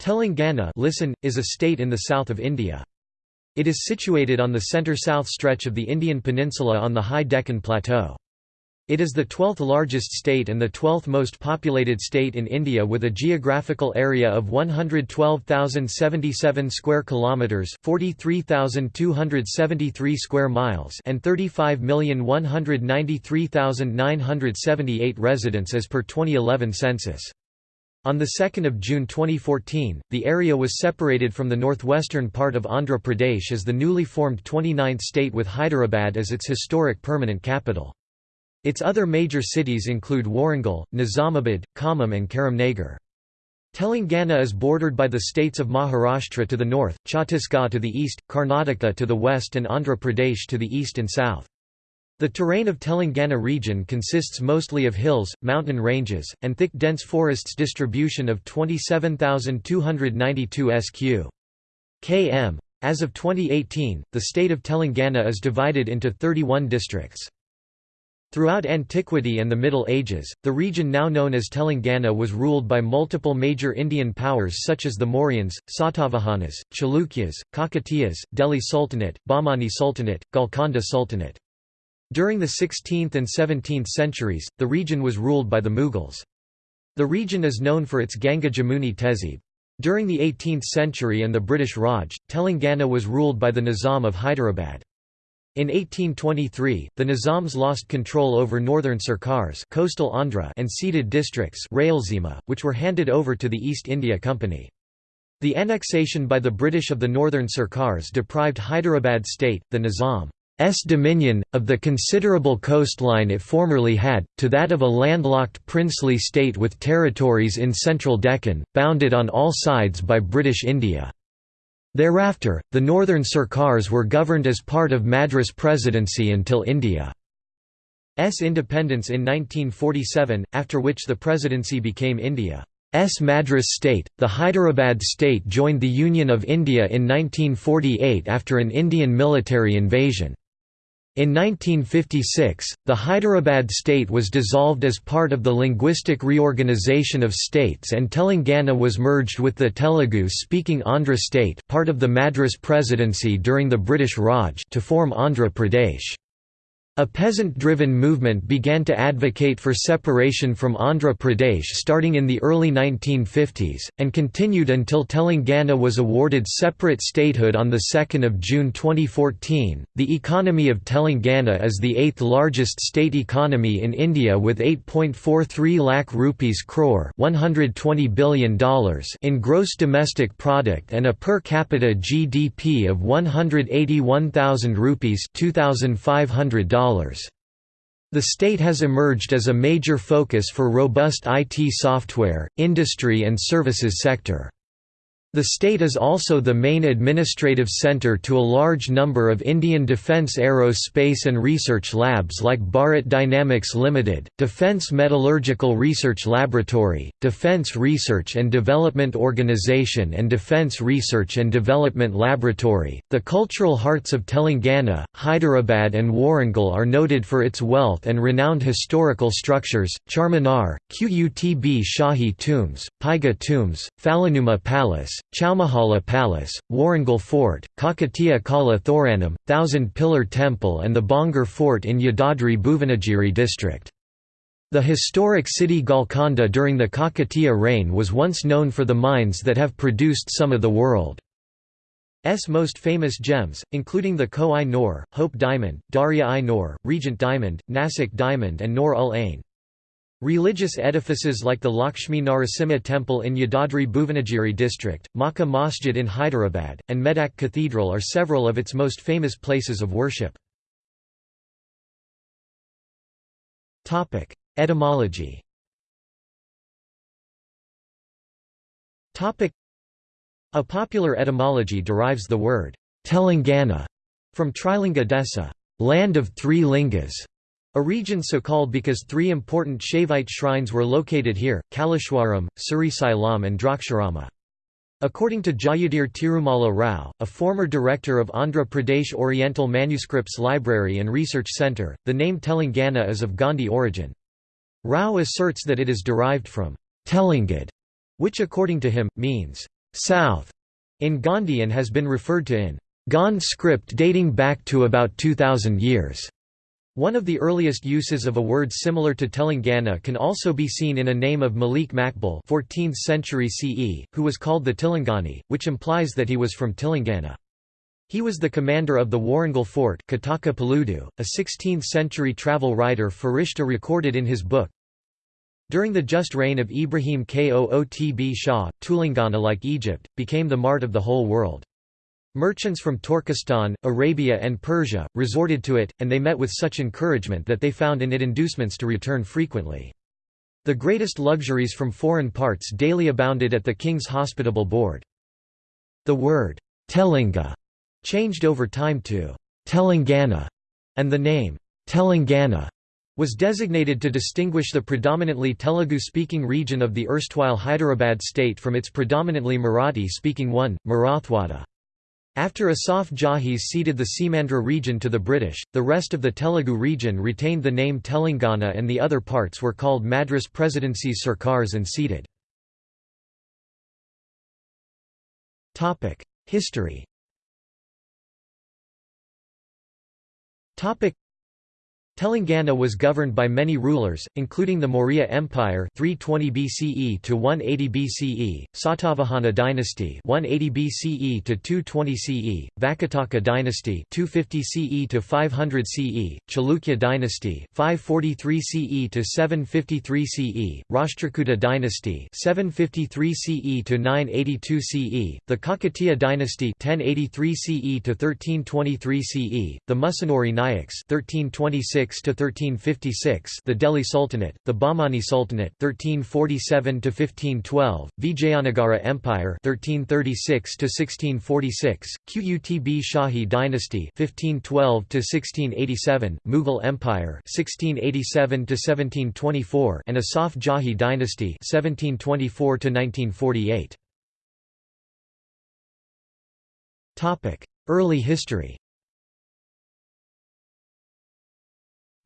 Telangana listen, is a state in the south of India. It is situated on the centre-south stretch of the Indian peninsula on the high Deccan Plateau. It is the 12th largest state and the 12th most populated state in India with a geographical area of 112,077 square kilometers, 43,273 square miles, and 35,193,978 residents as per 2011 census. On 2 June 2014, the area was separated from the northwestern part of Andhra Pradesh as the newly formed 29th state with Hyderabad as its historic permanent capital. Its other major cities include Warangal, Nizamabad, Khammam and Karimnagar. Telangana is bordered by the states of Maharashtra to the north, Chhattisgarh to the east, Karnataka to the west and Andhra Pradesh to the east and south. The terrain of Telangana region consists mostly of hills, mountain ranges, and thick dense forests distribution of 27,292 sq. km. As of 2018, the state of Telangana is divided into 31 districts. Throughout antiquity and the Middle Ages, the region now known as Telangana was ruled by multiple major Indian powers such as the Mauryans, Satavahanas, Chalukyas, Kakatiyas, Delhi Sultanate, Bahmani Sultanate, Golconda Sultanate. During the 16th and 17th centuries, the region was ruled by the Mughals. The region is known for its Ganga Jamuni Tehzeeb. During the 18th century and the British Raj, Telangana was ruled by the Nizam of Hyderabad. In 1823, the Nizams lost control over northern Sarkars coastal Andhra and ceded districts which were handed over to the East India Company. The annexation by the British of the northern Sarkars deprived Hyderabad state, the Nizam, dominion, of the considerable coastline it formerly had, to that of a landlocked princely state with territories in central Deccan, bounded on all sides by British India. Thereafter, the northern Sarkars were governed as part of Madras Presidency until India's independence in 1947, after which the presidency became India's Madras state. The Hyderabad state joined the Union of India in 1948 after an Indian military invasion. In 1956, the Hyderabad state was dissolved as part of the linguistic reorganization of states and Telangana was merged with the Telugu-speaking Andhra state part of the Madras Presidency during the British Raj to form Andhra Pradesh. A peasant-driven movement began to advocate for separation from Andhra Pradesh starting in the early 1950s, and continued until Telangana was awarded separate statehood on 2 June 2014. The economy of Telangana is the eighth largest state economy in India with 8.43 lakh rupees crore $120 billion in gross domestic product and a per capita GDP of 181,000 rupees $2,500. The state has emerged as a major focus for robust IT software, industry and services sector. The state is also the main administrative centre to a large number of Indian defence aerospace and research labs like Bharat Dynamics Limited, Defence Metallurgical Research Laboratory, Defence Research and Development Organisation and Defence Research and Development Laboratory. The cultural hearts of Telangana, Hyderabad and Warangal are noted for its wealth and renowned historical structures, Charminar, Qutb Shahi tombs, Paiga tombs, Falaknuma Palace, Chowmahala Palace, Warangal Fort, Kakatiya Kala Thoranam, Thousand Pillar Temple and the Bhongir Fort in Yadadri Bhuvanagiri district. The historic city Golconda during the Kakatiya reign was once known for the mines that have produced some of the world's most famous gems, including the Koh-i-Noor, Hope Diamond, Darya-i-Noor, Regent Diamond, Nasik Diamond and Noor-ul-Ain. Religious edifices like the Lakshmi Narasimha Temple in Yadadri Bhuvanagiri district, Makka Masjid in Hyderabad, and Medak Cathedral are several of its most famous places of worship. Etymology A popular etymology derives the word Telangana from Trilinga Desa, land of three lingas, a region so called because three important Shaivite shrines were located here, Kaleshwaram, Srisailam and Draksharama. According to Jayadhir Tirumala Rao, a former director of Andhra Pradesh Oriental Manuscripts Library and Research Centre, the name Telangana is of Gondi origin. Rao asserts that it is derived from Telangad, which according to him, means south in Gondi and has been referred to in Gond script dating back to about 2000 years. One of the earliest uses of a word similar to Telangana can also be seen in a name of Malik Makbul 14th century CE, who was called the Tilangani, which implies that he was from Telangana. He was the commander of the Warangal fort Kataka Paludu, a 16th-century travel writer Farishta recorded in his book. During the just reign of Ibrahim Qutb Shah, Tulangana like Egypt, became the mart of the whole world. Merchants from Turkestan, Arabia and Persia, resorted to it, and they met with such encouragement that they found in it inducements to return frequently. The greatest luxuries from foreign parts daily abounded at the king's hospitable board. The word, Telinga, changed over time to Telangana, and the name, Telangana, was designated to distinguish the predominantly Telugu-speaking region of the erstwhile Hyderabad state from its predominantly Marathi-speaking one, Marathwada. After Asaf Jahis ceded the Seemandhra region to the British, the rest of the Telugu region retained the name Telangana and the other parts were called Madras Presidencies Sarkars and ceded. History Telangana was governed by many rulers, including the Maurya Empire 320 BCE to 180 BCE, Satavahana dynasty 180 BCE to 220 CE, Vakataka dynasty 250 CE to 500 CE, Chalukya dynasty 543 CE to 753 CE, Rashtrakuta dynasty 753 CE to 982 CE, the Kakatiya dynasty 1083 CE to 1323 CE, the Musunuri Nayaks 1326 to 1356, the Delhi Sultanate, the Bahmani Sultanate 1347 to 1512, Vijayanagara Empire 1336 to 1646, Qutb Shahi dynasty 1512 to 1687, Mughal Empire 1687 to 1724, and Asaf Jahi dynasty 1724 to 1948. Topic: Early history.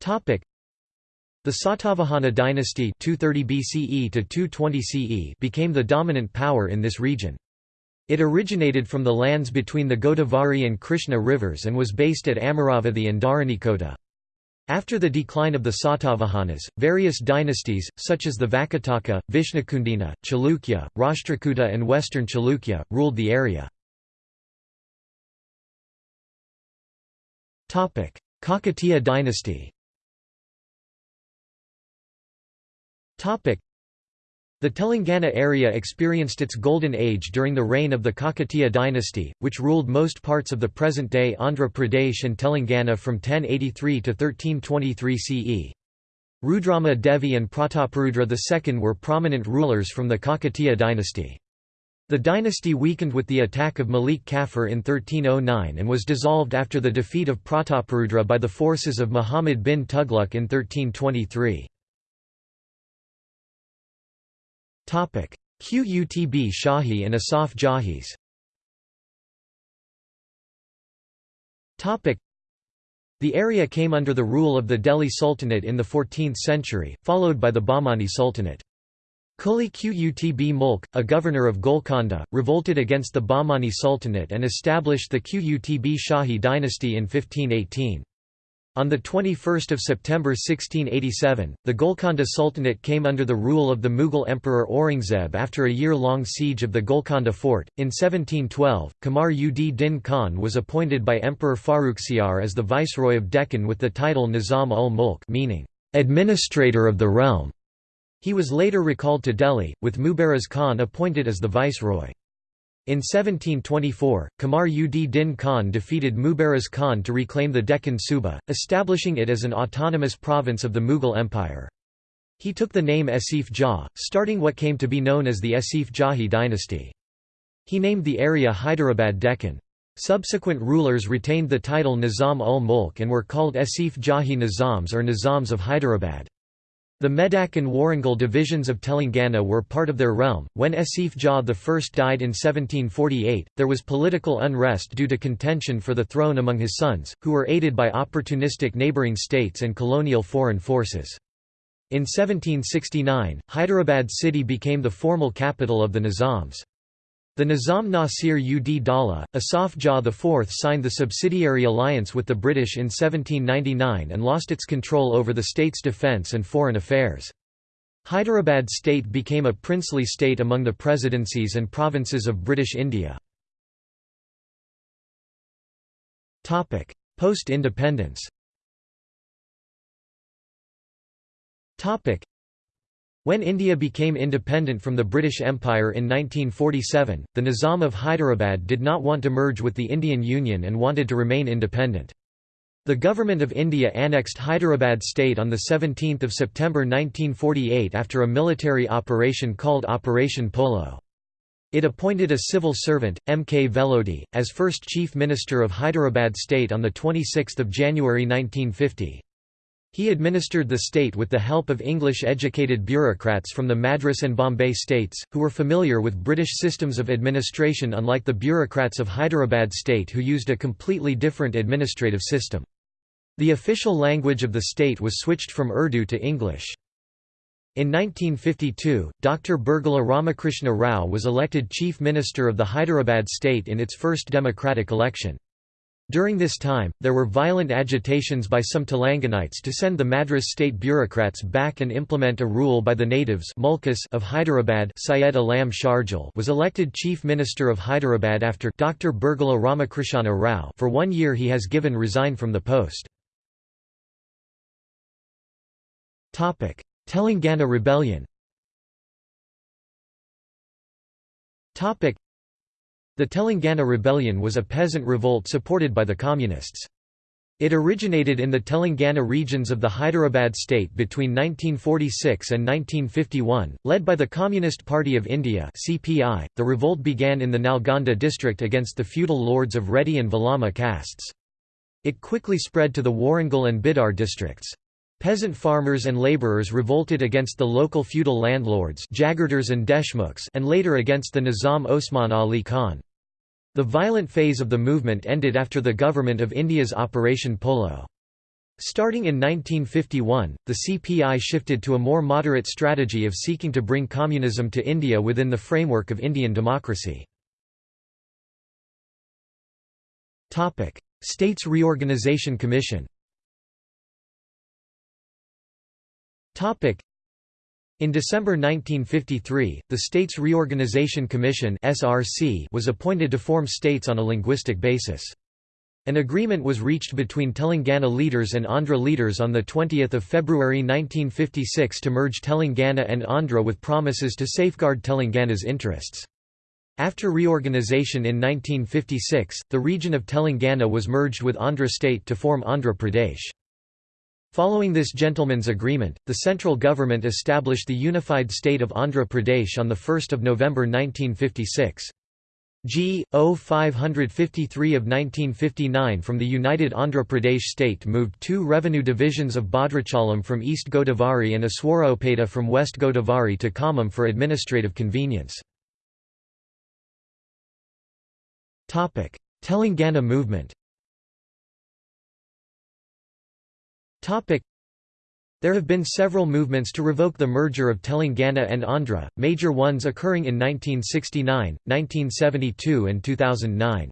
The Satavahana dynasty 230 BCE to 220 CE became the dominant power in this region. It originated from the lands between the Godavari and Krishna rivers and was based at Amaravati and Dharanikota. After the decline of the Satavahanas, various dynasties, such as the Vakataka, Vishnukundina, Chalukya, Rashtrakuta and Western Chalukya, ruled the area. Kakatiya dynasty The Telangana area experienced its golden age during the reign of the Kakatiya dynasty, which ruled most parts of the present-day Andhra Pradesh and Telangana from 1083 to 1323 CE. Rudrama Devi and Prataparudra II were prominent rulers from the Kakatiya dynasty. The dynasty weakened with the attack of Malik Kafur in 1309 and was dissolved after the defeat of Prataparudra by the forces of Muhammad bin Tughlaq in 1323. Qutb Shahi and Asaf Jahis The area came under the rule of the Delhi Sultanate in the 14th century, followed by the Bahmani Sultanate. Kuli Qutb Mulk, a governor of Golconda, revolted against the Bahmani Sultanate and established the Qutb Shahi dynasty in 1518. On 21 September 1687, the Golconda Sultanate came under the rule of the Mughal Emperor Aurangzeb after a year-long siege of the Golconda fort. In 1712, Qamar ud Din Khan was appointed by Emperor Farrukhsiyar as the viceroy of Deccan with the title Nizam ul Mulk meaning, administrator of the realm. He was later recalled to Delhi, with Mubaraz Khan appointed as the viceroy. In 1724, Qamar ud Din Khan defeated Mubaraz Khan to reclaim the Deccan Suba, establishing it as an autonomous province of the Mughal Empire. He took the name Asif Jah, starting what came to be known as the Asif Jahi dynasty. He named the area Hyderabad Deccan. Subsequent rulers retained the title Nizam ul Mulk and were called Asif Jahi Nizams or Nizams of Hyderabad. The Medak and Warangal divisions of Telangana were part of their realm. When Asif Jah I died in 1748, there was political unrest due to contention for the throne among his sons, who were aided by opportunistic neighbouring states and colonial foreign forces. In 1769, Hyderabad city became the formal capital of the Nizams. The Nizam Nasir ud Dawla, Asaf Jah IV signed the subsidiary alliance with the British in 1799 and lost its control over the state's defence and foreign affairs. Hyderabad state became a princely state among the presidencies and provinces of British India. Post-independence when India became independent from the British Empire in 1947, the Nizam of Hyderabad did not want to merge with the Indian Union and wanted to remain independent. The Government of India annexed Hyderabad state on 17 September 1948 after a military operation called Operation Polo. It appointed a civil servant, M. K. Velodi, as first Chief Minister of Hyderabad state on 26 January 1950. He administered the state with the help of English-educated bureaucrats from the Madras and Bombay states, who were familiar with British systems of administration unlike the bureaucrats of Hyderabad state who used a completely different administrative system. The official language of the state was switched from Urdu to English. In 1952, Dr. Burgula Ramakrishna Rao was elected Chief Minister of the Hyderabad state in its first democratic election. During this time, there were violent agitations by some Telanganites to send the Madras state bureaucrats back and implement a rule by the natives of Hyderabad Syed Alam was elected Chief Minister of Hyderabad after Dr. Burgula Ramakrishna Rao for one year he has given resign from the post. Telangana rebellion the Telangana Rebellion was a peasant revolt supported by the Communists. It originated in the Telangana regions of the Hyderabad state between 1946 and 1951, led by the Communist Party of India (CPI). The revolt began in the Nalgonda district against the feudal lords of Reddy and Velama castes. It quickly spread to the Warangal and Bidar districts. Peasant farmers and labourers revolted against the local feudal landlords Jagirdars and Deshmukhs and later against the Nizam Osman Ali Khan. The violent phase of the movement ended after the Government of India's Operation Polo. Starting in 1951, the CPI shifted to a more moderate strategy of seeking to bring communism to India within the framework of Indian democracy. States Reorganisation Commission in December 1953, the States Reorganisation Commission was appointed to form states on a linguistic basis. An agreement was reached between Telangana leaders and Andhra leaders on 20 February 1956 to merge Telangana and Andhra with promises to safeguard Telangana's interests. After reorganisation in 1956, the region of Telangana was merged with Andhra state to form Andhra Pradesh. Following this gentleman's agreement, the central government established the unified state of Andhra Pradesh on 1 November 1956. G. O. 553 of 1959 from the United Andhra Pradesh state moved two revenue divisions of Bhadrachalam from East Godavari and Aswaropeta from West Godavari to Khammam for administrative convenience. Telangana movement There have been several movements to revoke the merger of Telangana and Andhra, major ones occurring in 1969, 1972 and 2009.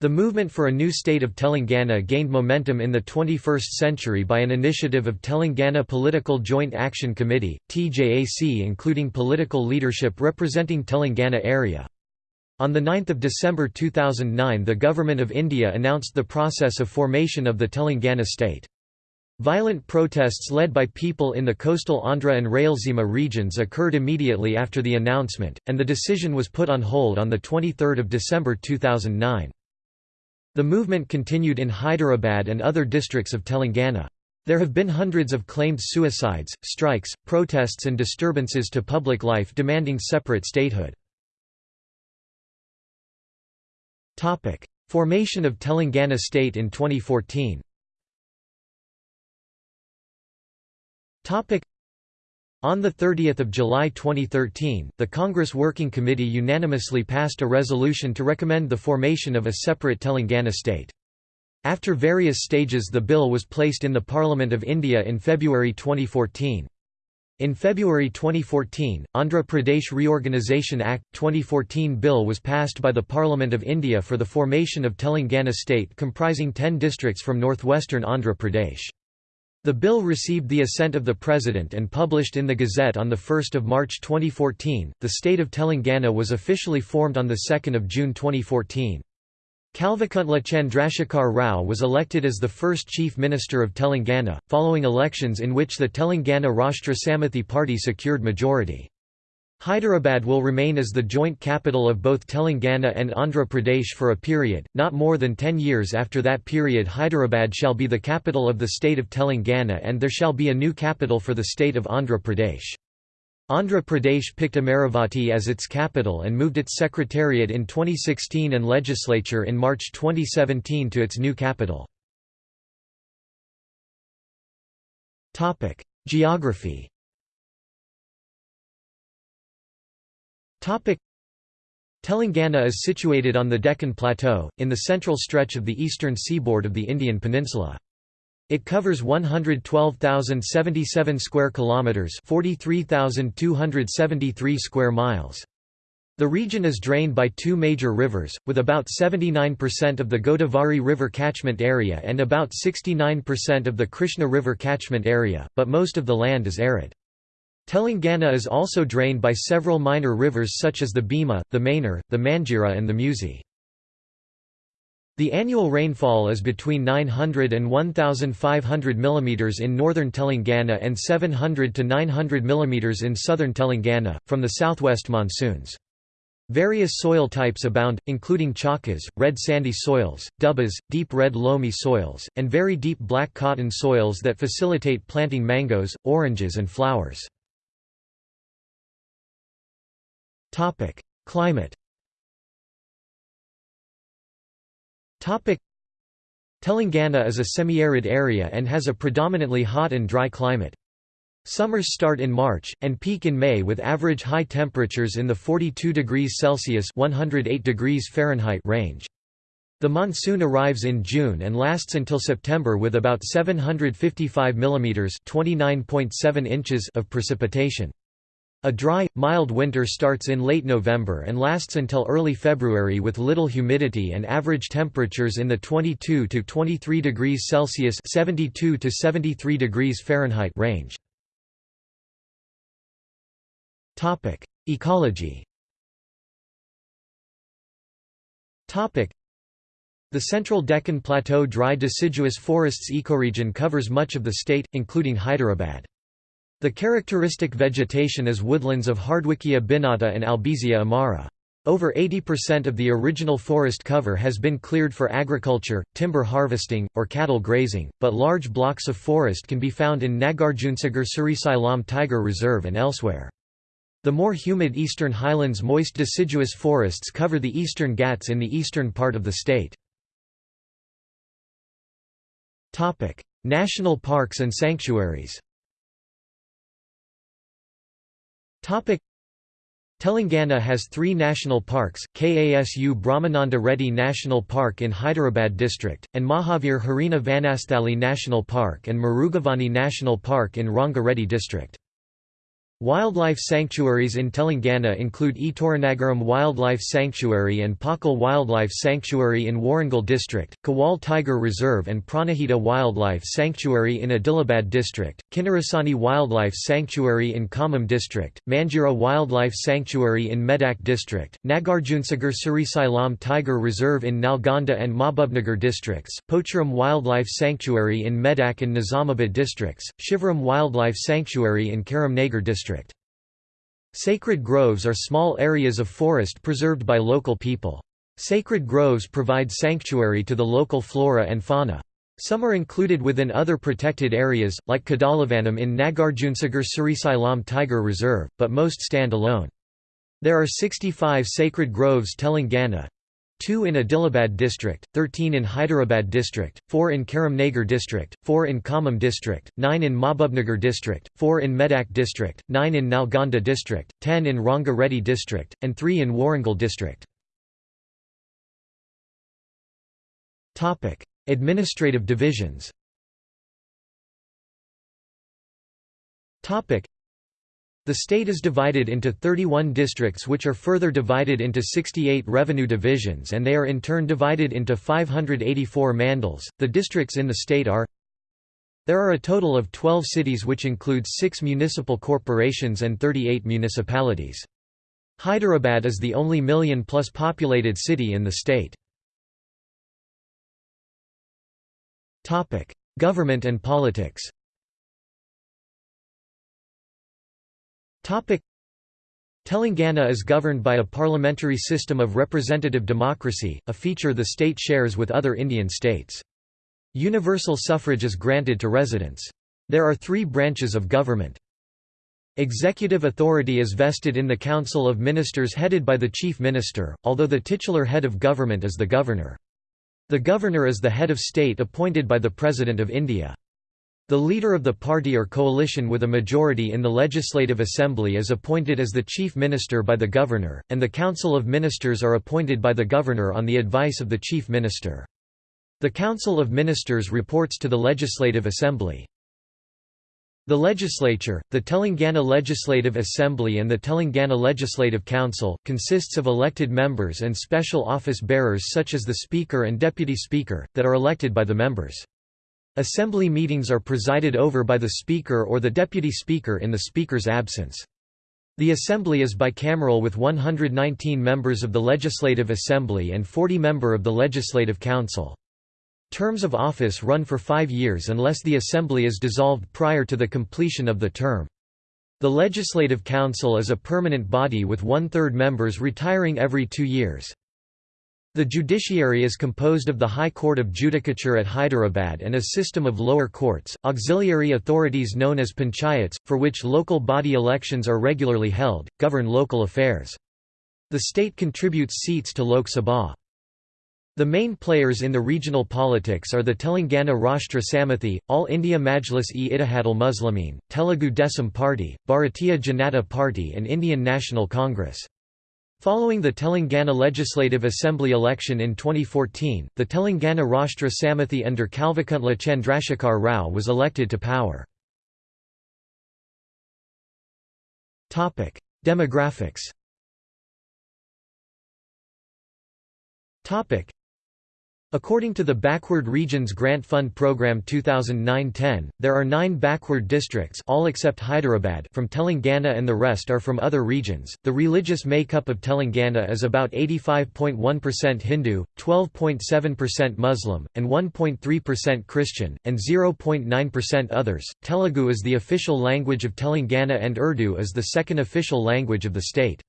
The movement for a new state of Telangana gained momentum in the 21st century by an initiative of Telangana Political Joint Action Committee, TJAC including political leadership representing Telangana area. On 9 December 2009 the Government of India announced the process of formation of the Telangana state. Violent protests led by people in the coastal Andhra and Rayalaseema regions occurred immediately after the announcement, and the decision was put on hold on 23 December 2009. The movement continued in Hyderabad and other districts of Telangana. There have been hundreds of claimed suicides, strikes, protests and disturbances to public life demanding separate statehood. Formation of Telangana state in 2014 On 30 July 2013, the Congress Working Committee unanimously passed a resolution to recommend the formation of a separate Telangana state. After various stages the bill was placed in the Parliament of India in February 2014. In February 2014, Andhra Pradesh Reorganisation Act, 2014 bill was passed by the Parliament of India for the formation of Telangana state comprising 10 districts from northwestern Andhra Pradesh. The bill received the assent of the President and published in the Gazette on 1 March 2014. The state of Telangana was officially formed on 2 June 2014. Kalvakuntla Chandrasekhar Rao was elected as the first Chief Minister of Telangana, following elections in which the Telangana Rashtra Samithi party secured majority. Hyderabad will remain as the joint capital of both Telangana and Andhra Pradesh for a period, not more than ten years after that period Hyderabad shall be the capital of the state of Telangana and there shall be a new capital for the state of Andhra Pradesh. Andhra Pradesh picked Amaravati as its capital and moved its secretariat in 2016 and legislature in March 2017 to its new capital. Geography Telangana is situated on the Deccan Plateau, in the central stretch of the eastern seaboard of the Indian peninsula. It covers 112,077 square kilometers, 43,273 square miles. The region is drained by two major rivers, with about 79% of the Godavari River catchment area and about 69% of the Krishna River catchment area, but most of the land is arid. Telangana is also drained by several minor rivers such as the Bhima, the Manar, the Manjira and the Musi. The annual rainfall is between 900 and 1,500 mm in northern Telangana and 700 to 900 mm in southern Telangana, from the southwest monsoons. Various soil types abound, including chalkas, red sandy soils, dubbas, deep red loamy soils, and very deep black cotton soils that facilitate planting mangoes, oranges and flowers. Climate Telangana is a semi-arid area and has a predominantly hot and dry climate. Summers start in March, and peak in May with average high temperatures in the 42 degrees Celsius 108 degrees Fahrenheit range. The monsoon arrives in June and lasts until September with about 755 mm 29.7 inches of precipitation. A dry, mild winter starts in late November and lasts until early February with little humidity and average temperatures in the 22 to 23 degrees Celsius (72 to 73 degrees Fahrenheit) range. Topic: Ecology. Topic: The Central Deccan Plateau dry deciduous forests ecoregion covers much of the state, including Hyderabad. The characteristic vegetation is woodlands of Hardwickia binata and Albizia amara. Over 80% of the original forest cover has been cleared for agriculture, timber harvesting, or cattle grazing, but large blocks of forest can be found in Nagarjunsagar Srisailam Tiger Reserve and elsewhere. The more humid eastern highlands moist deciduous forests cover the eastern Ghats in the eastern part of the state. National parks and sanctuaries Telangana has three national parks, Kasu Brahmananda Reddy National Park in Hyderabad district, and Mahavir Harina Vanasthali National Park and Mrugavani National Park in Rangareddy district. Wildlife sanctuaries in Telangana include Etoranagaram Wildlife Sanctuary and Pakal Wildlife Sanctuary in Warangal District, Kawal Tiger Reserve and Pranahita Wildlife Sanctuary in Adilabad District, Kinnarasani Wildlife Sanctuary in Khammam District, Manjira Wildlife Sanctuary in Medak District, Nagarjunsagar Srisailam Tiger Reserve in Nalgonda and Mahbubnagar districts, Pocharam Wildlife Sanctuary in Medak and Nizamabad districts, Shivaram Wildlife Sanctuary in Karimnagar District. Sacred groves are small areas of forest preserved by local people. Sacred groves provide sanctuary to the local flora and fauna. Some are included within other protected areas, like Kadalavanam in Nagarjunsagar Srisailam Tiger Reserve, but most stand alone. There are 65 sacred groves Telangana, 2 in Adilabad district, 13 in Hyderabad district, 4 in Karimnagar district, 4 in Khammam district, 9 in Mahbubnagar district, 4 in Medak district, 9 in Nalgonda district, 10 in Ranga Reddy district, and 3 in Warangal district. Administrative divisions The state is divided into 31 districts which are further divided into 68 revenue divisions and they are in turn divided into 584 mandals. The districts in the state are There are a total of 12 cities which includes 6 municipal corporations and 38 municipalities. Hyderabad is the only million-plus populated city in the state. Topic: Government and politics Telangana is governed by a parliamentary system of representative democracy, a feature the state shares with other Indian states. Universal suffrage is granted to residents. There are three branches of government. Executive authority is vested in the Council of Ministers headed by the Chief Minister, although the titular head of government is the Governor. The Governor is the head of state appointed by the President of India. The leader of the party or coalition with a majority in the Legislative Assembly is appointed as the Chief Minister by the Governor, and the Council of Ministers are appointed by the Governor on the advice of the Chief Minister. The Council of Ministers reports to the Legislative Assembly. The legislature, the Telangana Legislative Assembly and the Telangana Legislative Council, consists of elected members and special office bearers such as the Speaker and Deputy Speaker, that are elected by the members. Assembly meetings are presided over by the Speaker or the Deputy Speaker in the Speaker's absence. The Assembly is bicameral with 119 members of the Legislative Assembly and 40 member of the Legislative Council. Terms of office run for five years unless the Assembly is dissolved prior to the completion of the term. The Legislative Council is a permanent body with one-third members retiring every two years. The judiciary is composed of the High Court of Judicature at Hyderabad and a system of lower courts, auxiliary authorities known as panchayats, for which local body elections are regularly held, govern local affairs. The state contributes seats to Lok Sabha. The main players in the regional politics are the Telangana Rashtra Samithi, All India Majlis-e-Ittihadul Muslimin, Telugu Desam Party, Bharatiya Janata Party and Indian National Congress. Following the Telangana Legislative Assembly election in 2014, the Telangana Rashtra Samithi under Kalvakuntla Chandrasekhar Rao was elected to power. Demographics According to the Backward Regions Grant Fund Program 2009-10, there are nine backward districts all except Hyderabad from Telangana and the rest are from other regions. The religious makeup of Telangana is about 85.1% Hindu, 12.7% Muslim, and 1.3% Christian, and 0.9% others. Telugu is the official language of Telangana and Urdu is the second official language of the state.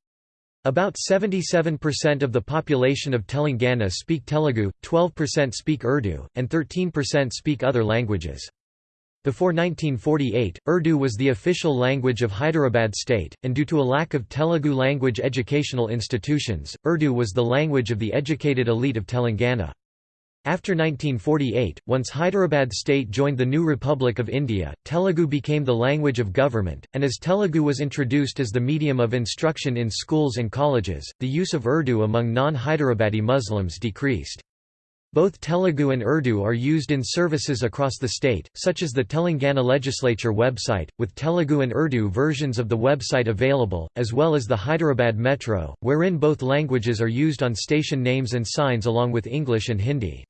About 77% of the population of Telangana speak Telugu, 12% speak Urdu, and 13% speak other languages. Before 1948, Urdu was the official language of Hyderabad state, and due to a lack of Telugu language educational institutions, Urdu was the language of the educated elite of Telangana. After 1948, once Hyderabad state joined the new Republic of India, Telugu became the language of government, and as Telugu was introduced as the medium of instruction in schools and colleges, the use of Urdu among non-Hyderabadi Muslims decreased. Both Telugu and Urdu are used in services across the state, such as the Telangana Legislature website, with Telugu and Urdu versions of the website available, as well as the Hyderabad Metro, wherein both languages are used on station names and signs along with English and Hindi.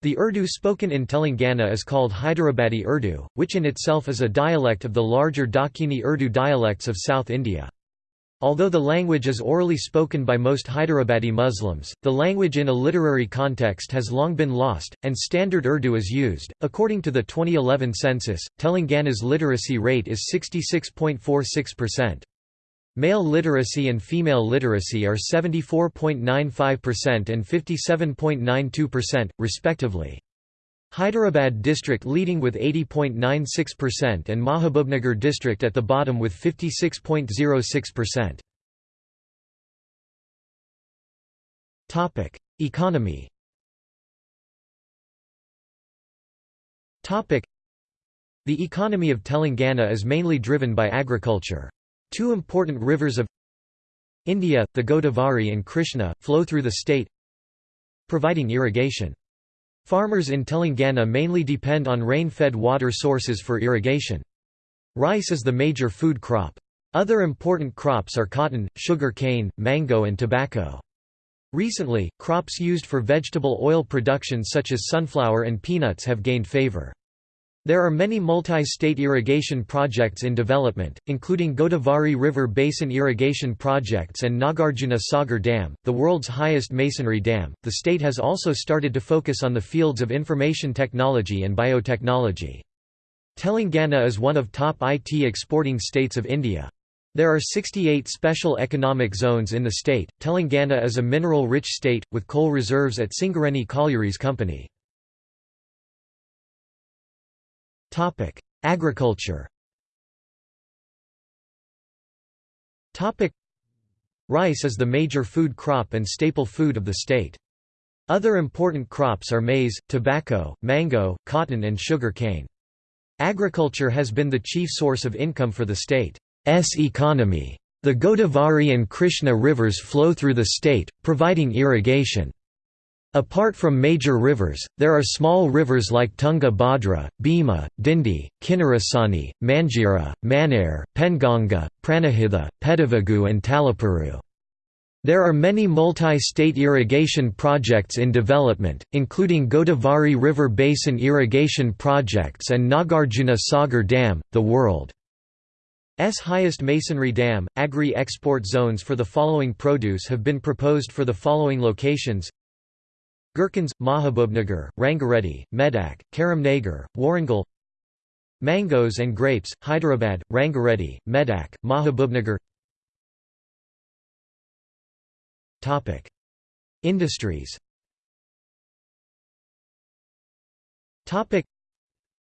The Urdu spoken in Telangana is called Hyderabadi Urdu, which in itself is a dialect of the larger Dakhini Urdu dialects of South India. Although the language is orally spoken by most Hyderabadi Muslims, the language in a literary context has long been lost, and Standard Urdu is used. According to the 2011 census, Telangana's literacy rate is 66.46%. Male literacy and female literacy are 74.95% and 57.92%, respectively. Hyderabad district leading with 80.96% and Mahabubnagar district at the bottom with 56.06%. Topic: Economy. Topic: The economy of Telangana is mainly driven by agriculture. Two important rivers of India, the Godavari and Krishna, flow through the state providing irrigation. Farmers in Telangana mainly depend on rain-fed water sources for irrigation. Rice is the major food crop. Other important crops are cotton, sugar cane, mango and tobacco. Recently, crops used for vegetable oil production such as sunflower and peanuts have gained favor. There are many multi-state irrigation projects in development, including Godavari River Basin Irrigation Projects and Nagarjuna Sagar Dam, the world's highest masonry dam. The state has also started to focus on the fields of information technology and biotechnology. Telangana is one of top IT exporting states of India. There are 68 special economic zones in the state. Telangana is a mineral-rich state, with coal reserves at Singareni Collieries Company. Topic: Agriculture. Topic: Rice is the major food crop and staple food of the state. Other important crops are maize, tobacco, mango, cotton and sugar cane. Agriculture has been the chief source of income for the state's economy. The Godavari and Krishna rivers flow through the state, providing irrigation. Apart from major rivers, there are small rivers like Tunga Bhadra, Bhima, Dindi, Kinnarasani, Manjira, Manair, Penganga, Pranahitha, Pedavagu and Talapuru. There are many multi-state irrigation projects in development, including Godavari River Basin Irrigation Projects and Nagarjuna Sagar Dam, the world's highest masonry dam. Agri-export zones for the following produce have been proposed for the following locations Gherkins, Mahabubnagar, Rangareddy, Medak, Karimnagar, Warangal Mangoes and grapes, Hyderabad, Rangareddy, Medak, Mahabubnagar. Industries.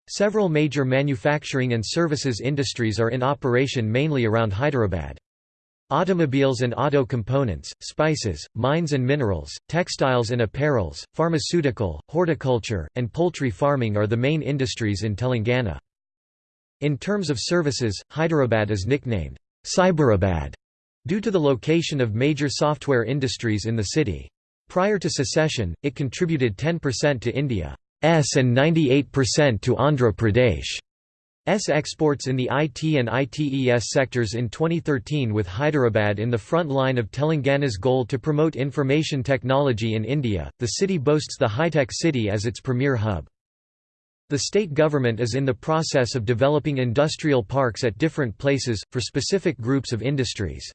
Several major manufacturing and services industries are in operation mainly around Hyderabad. Automobiles and auto components, spices, mines and minerals, textiles and apparels, pharmaceutical, horticulture, and poultry farming are the main industries in Telangana. In terms of services, Hyderabad is nicknamed Cyberabad due to the location of major software industries in the city. Prior to secession, it contributed 10% to India's and 98% to Andhra Pradesh. S exports in the IT and ITES sectors in 2013 with Hyderabad in the front line of Telangana's goal to promote information technology in India. The city boasts the High-Tech City as its premier hub. The state government is in the process of developing industrial parks at different places, for specific groups of industries.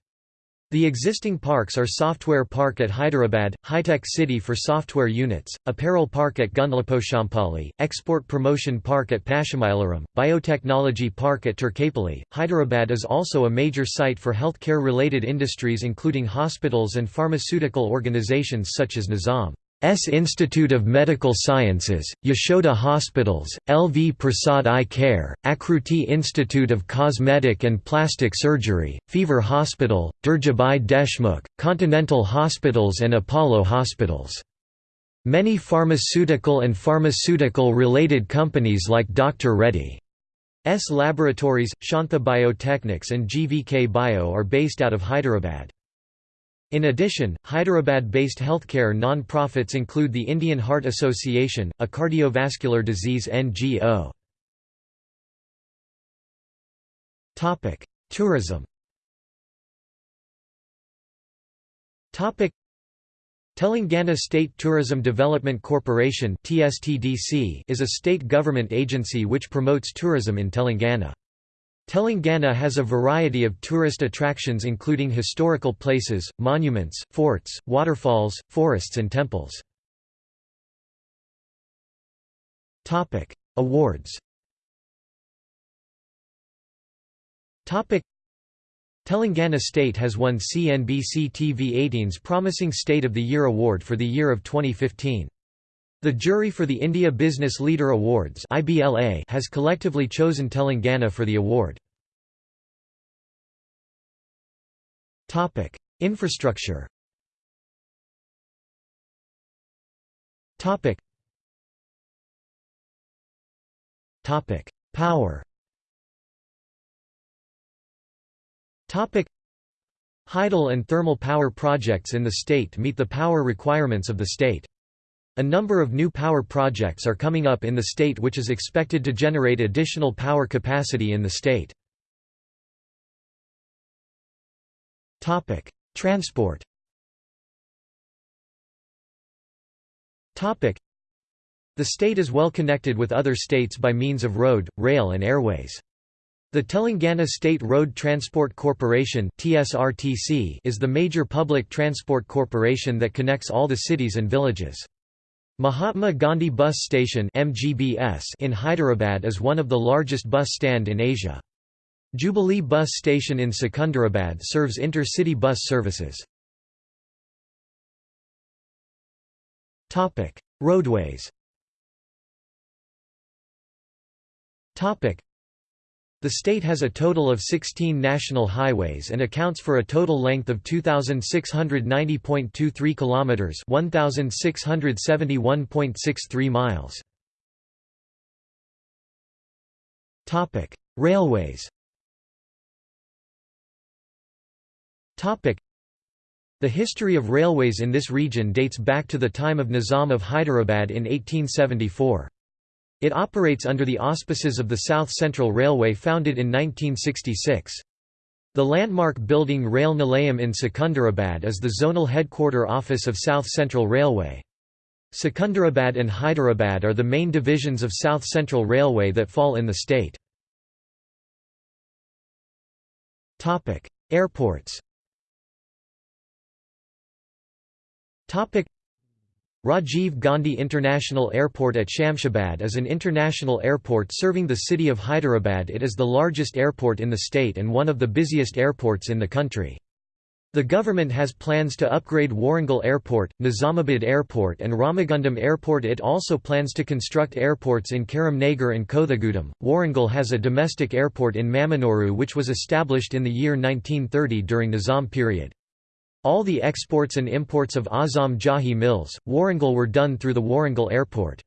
The existing parks are Software Park at Hyderabad, High-Tech City for software units, Apparel Park at Gundlaposhampally, Export Promotion Park at Pashamailaram, Biotechnology Park at Turkapally. Hyderabad is also a major site for healthcare-related industries including hospitals and pharmaceutical organizations such as Nizam. S Institute of Medical Sciences, Yashoda Hospitals, LV Prasad Eye Care, Akruti Institute of Cosmetic and Plastic Surgery, Fever Hospital, Durgabai Deshmukh, Continental Hospitals and Apollo Hospitals. Many pharmaceutical and pharmaceutical-related companies like Dr. Reddy's laboratories, Shantha Biotechnics and GVK Bio are based out of Hyderabad. In addition, Hyderabad-based healthcare non-profits include the Indian Heart Association, a cardiovascular disease NGO. Tourism Telangana State Tourism Development Corporation is a state government agency which promotes tourism in Telangana. Telangana has a variety of tourist attractions including historical places, monuments, forts, waterfalls, forests and temples. Awards Telangana State has won CNBC TV 18's Promising State of the Year award for the year of 2015. The jury for the India Business Leader Awards has collectively chosen Telangana for the award. Infrastructure Power Hydel and thermal power projects in the state meet the power requirements of the state. A number of new power projects are coming up in the state which is expected to generate additional power capacity in the state. Transport The state is well connected with other states by means of road, rail and airways. The Telangana State Road Transport Corporation is the major public transport corporation that connects all the cities and villages. Mahatma Gandhi Bus Station in Hyderabad is one of the largest bus stand in Asia. Jubilee Bus Station in Secunderabad serves intercity bus services. Roadways the state has a total of 16 national highways and accounts for a total length of 2690.23 kilometers, 1671.63 miles. Topic: Railways. Topic: The history of railways in this region dates back to the time of Nizam of Hyderabad in 1874. It operates under the auspices of the South Central Railway founded in 1966. The landmark building Rail Nilayam in Secunderabad is the zonal headquarter office of South Central Railway. Secunderabad and Hyderabad are the main divisions of South Central Railway that fall in the state. Airports Rajiv Gandhi International Airport at Shamshabad is an international airport serving the city of Hyderabad It is the largest airport in the state and one of the busiest airports in the country. The government has plans to upgrade Warangal Airport, Nizamabad Airport and Ramagundam Airport It also plans to construct airports in Karimnagar and Kothagudem. Warangal has a domestic airport in Mamnoor which was established in the year 1930 during the Nizam period. All the exports and imports of Azam Jahi mills, Warangal were done through the Warangal Airport.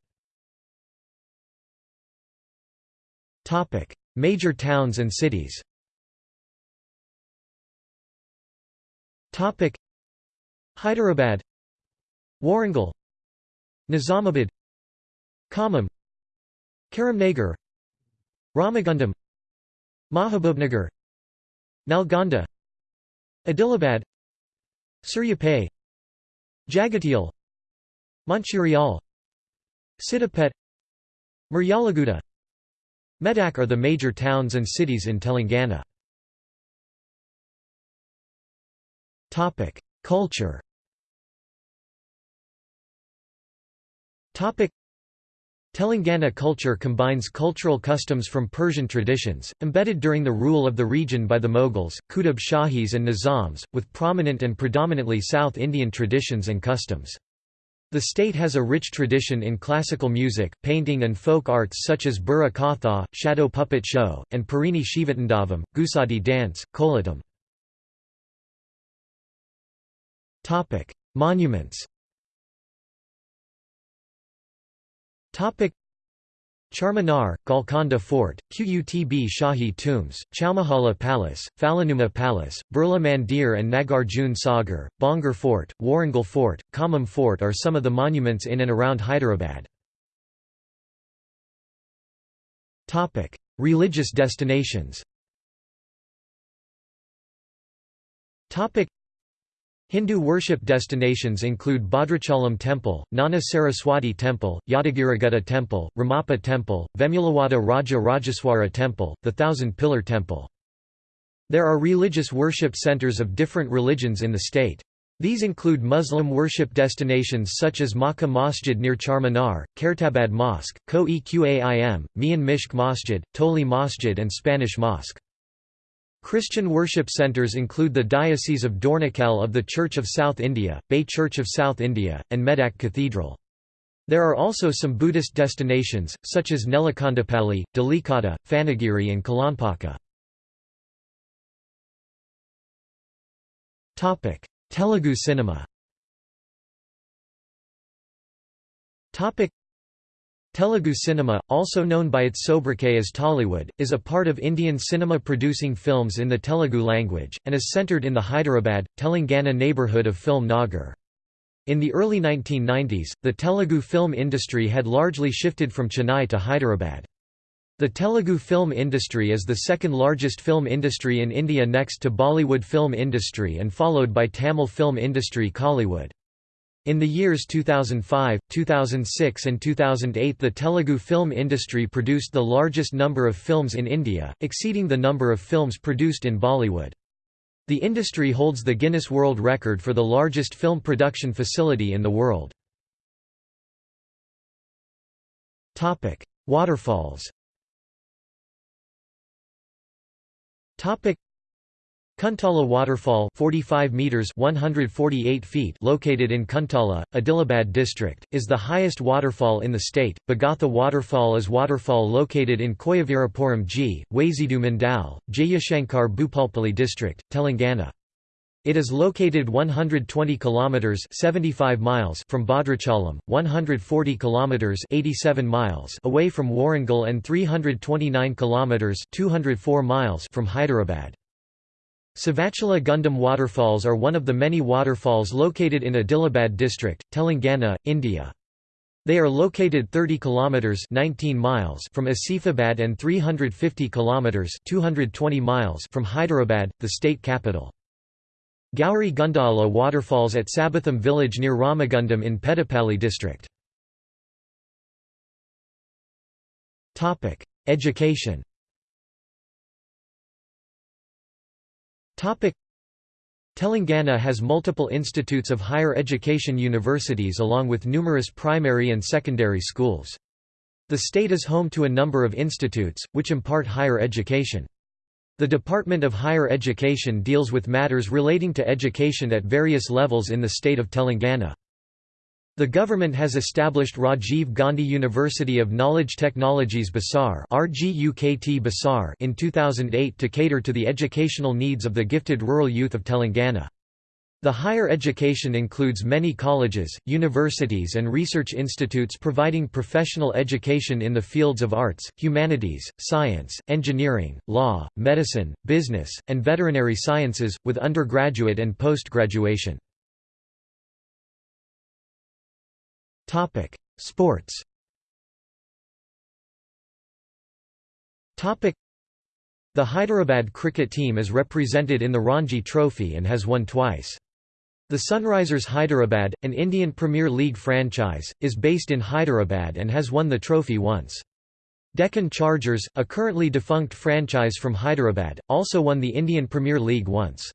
Major towns and cities. Hyderabad Warangal Nizamabad Khammam Karimnagar Ramagundam Mahabubnagar Nalgonda Adilabad Suryapet Jagatial Mancherial Siddipet Miryalaguda Medak are the major towns and cities in Telangana. Culture Telangana culture combines cultural customs from Persian traditions, embedded during the rule of the region by the Mughals, Qutub Shahis and Nizams, with prominent and predominantly South Indian traditions and customs. The state has a rich tradition in classical music, painting and folk arts such as Burra Katha, shadow puppet show, and Perini Shivatandavam, Gusadi dance, Kolatam. Monuments Charminar, Golconda Fort, Qutb Shahi Tombs, Chowmahala Palace, Falaknuma Palace, Birla Mandir and Nagarjun Sagar, Bhongir Fort, Warangal Fort, Khammam Fort are some of the monuments in and around Hyderabad. Religious destinations Hindu worship destinations include Bhadrachalam Temple, Gnana Saraswati Temple, Yadagirigutta Temple, Ramappa Temple, Vemulawada Raja Rajeswara Temple, the Thousand Pillar Temple. There are religious worship centers of different religions in the state. These include Muslim worship destinations such as Makkah Masjid near Charminar, Khairtabad Mosque, Koh-e-Qaim, Mian Mishk Masjid, Toli Masjid and Spanish Mosque. Christian worship centres include the Diocese of Dornakal of the Church of South India, Bay Church of South India, and Medak Cathedral. There are also some Buddhist destinations, such as Nelakondapalli, Dhulikatta, Phanigiri and Kolanpaka. Telugu cinema Telugu cinema, also known by its sobriquet as Tollywood, is a part of Indian cinema producing films in the Telugu language, and is centred in the Hyderabad, Telangana neighbourhood of film Nagar. In the early 1990s, the Telugu film industry had largely shifted from Chennai to Hyderabad. The Telugu film industry is the second largest film industry in India next to Bollywood film industry and followed by Tamil film industry Kollywood. In the years 2005, 2006 and 2008 the Telugu film industry produced the largest number of films in India, exceeding the number of films produced in Bollywood. The industry holds the Guinness World Record for the largest film production facility in the world. Waterfalls Kuntala Waterfall 45 meters 148 feet located in Kuntala, Adilabad district, is the highest waterfall in the state. Bogatha Waterfall is waterfall located in Koyavirapuram G, Wazidu Mandal, Jayashankar Bhupalpally district, Telangana. It is located 120 kilometers 75 miles from Bhadrachalam, 140 kilometers 87 miles away from Warangal and 329 kilometers 204 miles from Hyderabad. Savachala Gundam waterfalls are one of the many waterfalls located in Adilabad district, Telangana, India. They are located 30 kilometers 19 miles from Asifabad and 350 kilometers 220 miles from Hyderabad, the state capital. Gauri Gundala waterfalls at Sabatham village near Ramagundam in Peddapalli district. Education Telangana has multiple institutes of higher education universities along with numerous primary and secondary schools. The state is home to a number of institutes, which impart higher education. The Department of Higher Education deals with matters relating to education at various levels in the state of Telangana. The government has established Rajiv Gandhi University of Knowledge Technologies Basar in 2008 to cater to the educational needs of the gifted rural youth of Telangana. The higher education includes many colleges, universities and research institutes providing professional education in the fields of arts, humanities, science, engineering, law, medicine, business, and veterinary sciences, with undergraduate and post-graduation. Sports Topic: The Hyderabad cricket team is represented in the Ranji Trophy and has won twice. The Sunrisers Hyderabad, an Indian Premier League franchise, is based in Hyderabad and has won the trophy once. Deccan Chargers, a currently defunct franchise from Hyderabad, also won the Indian Premier League once.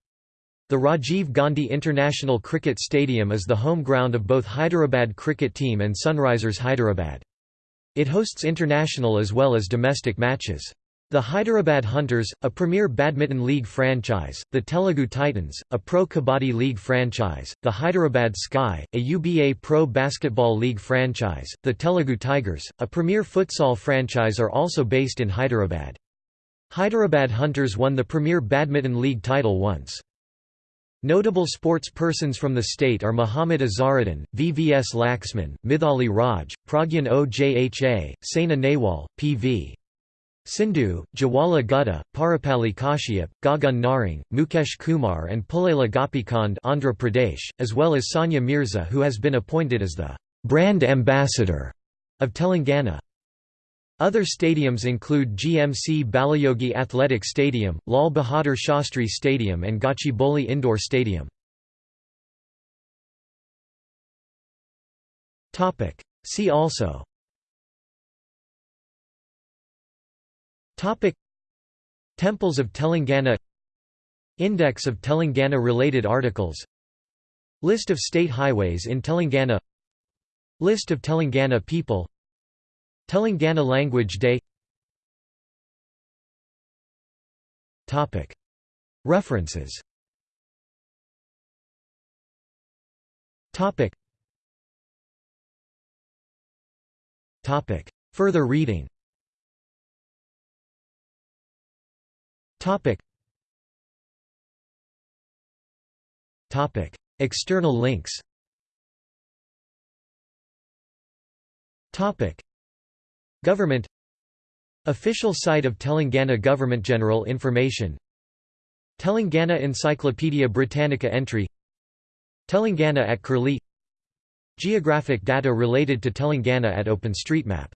The Rajiv Gandhi International Cricket Stadium is the home ground of both Hyderabad cricket team and Sunrisers Hyderabad. It hosts international as well as domestic matches. The Hyderabad Hunters, a premier badminton league franchise, the Telugu Titans, a pro kabaddi league franchise, the Hyderabad Sky, a UBA pro basketball league franchise, the Telugu Tigers, a premier futsal franchise are also based in Hyderabad. Hyderabad Hunters won the premier badminton league title once. Notable sports persons from the state are Muhammad Azharuddin, VVS Laxman, Mithali Raj, Pragyan Ojha, Saina Nehwal, P.V. Sindhu, Jawala Gutta, Parupalli Kashyap, Gagan Narang, Mukesh Kumar and Pullela Gopichand Andhra Pradesh, as well as Sania Mirza who has been appointed as the «brand ambassador» of Telangana. Other stadiums include GMC Balayogi Athletic Stadium, Lal Bahadur Shastri Stadium and Gachibowli Indoor Stadium. See also. Topic. Temples of Telangana. Index of Telangana-related articles. List of state highways in Telangana. List of Telangana people Telangana Language Day. References. Further reading. External links. Government Official site of Telangana Government General information Telangana Encyclopaedia Britannica entry Telangana at Curlie Geographic data related to Telangana at OpenStreetMap